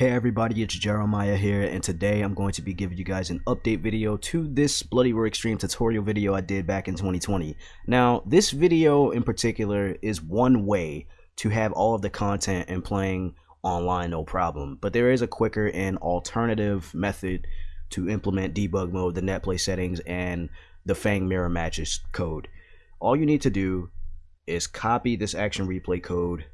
Hey everybody, it's Jeremiah here, and today I'm going to be giving you guys an update video to this Bloody Roar Extreme tutorial video I did back in 2020. Now, this video in particular is one way to have all of the content and playing online no problem, but there is a quicker and alternative method to implement debug mode, the netplay settings, and the Fang mirror matches code. All you need to do is copy this action replay code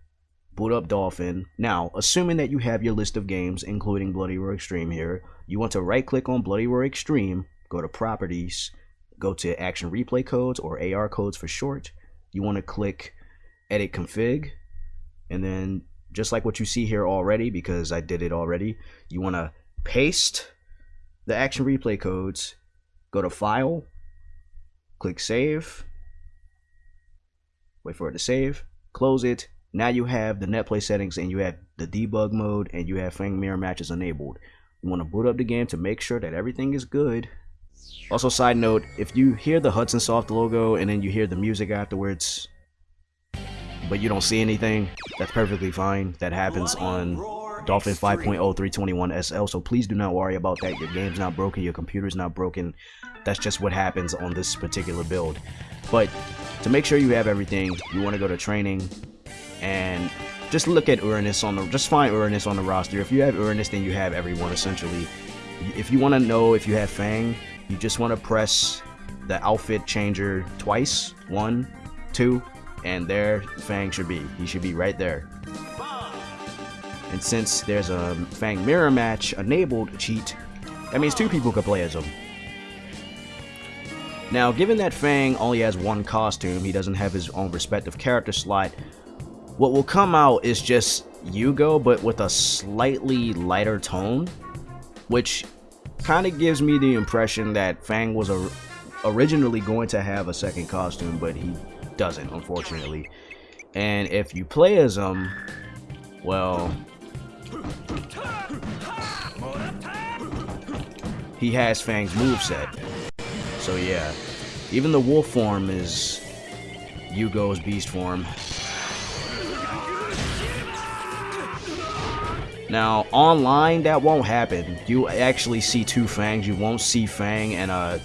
boot up Dolphin. Now, assuming that you have your list of games, including Bloody Roar Extreme here, you want to right click on Bloody Roar Extreme, go to Properties, go to Action Replay Codes or AR codes for short. You want to click Edit Config, and then just like what you see here already, because I did it already, you want to paste the Action Replay codes, go to File, click Save, wait for it to save, close it, now you have the netplay settings and you have the debug mode and you have Fang mirror matches enabled. You want to boot up the game to make sure that everything is good. Also, side note, if you hear the Hudson Soft logo and then you hear the music afterwards, but you don't see anything, that's perfectly fine. That happens on Dolphin 5.0321 SL, so please do not worry about that. Your game's not broken, your computer's not broken. That's just what happens on this particular build. But to make sure you have everything, you want to go to training, and just look at Uranus on the just find Uranus on the roster. If you have Uranus, then you have everyone essentially. If you want to know if you have Fang, you just want to press the outfit changer twice, one, two, and there Fang should be. He should be right there. And since there's a Fang mirror match enabled cheat, that means two people could play as him. Now, given that Fang only has one costume, he doesn't have his own respective character slot, what will come out is just Yugo, but with a slightly lighter tone, which kind of gives me the impression that Fang was originally going to have a second costume, but he doesn't, unfortunately. And if you play as him, well, he has Fang's moveset. So yeah, even the wolf form is Yugo's beast form. Now, online, that won't happen. You actually see two Fangs. You won't see Fang and a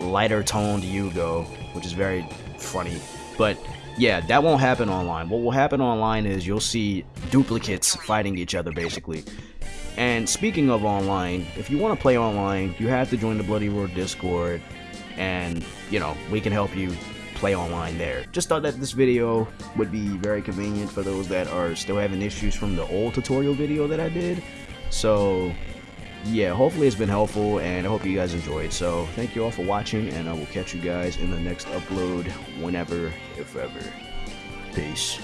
lighter toned Yugo, which is very funny. But yeah, that won't happen online. What will happen online is you'll see duplicates fighting each other, basically. And speaking of online, if you want to play online, you have to join the Bloody Roar Discord, and, you know, we can help you play online there. Just thought that this video would be very convenient for those that are still having issues from the old tutorial video that I did. So yeah, hopefully it's been helpful and I hope you guys enjoyed. So thank you all for watching and I will catch you guys in the next upload whenever, if ever. Peace.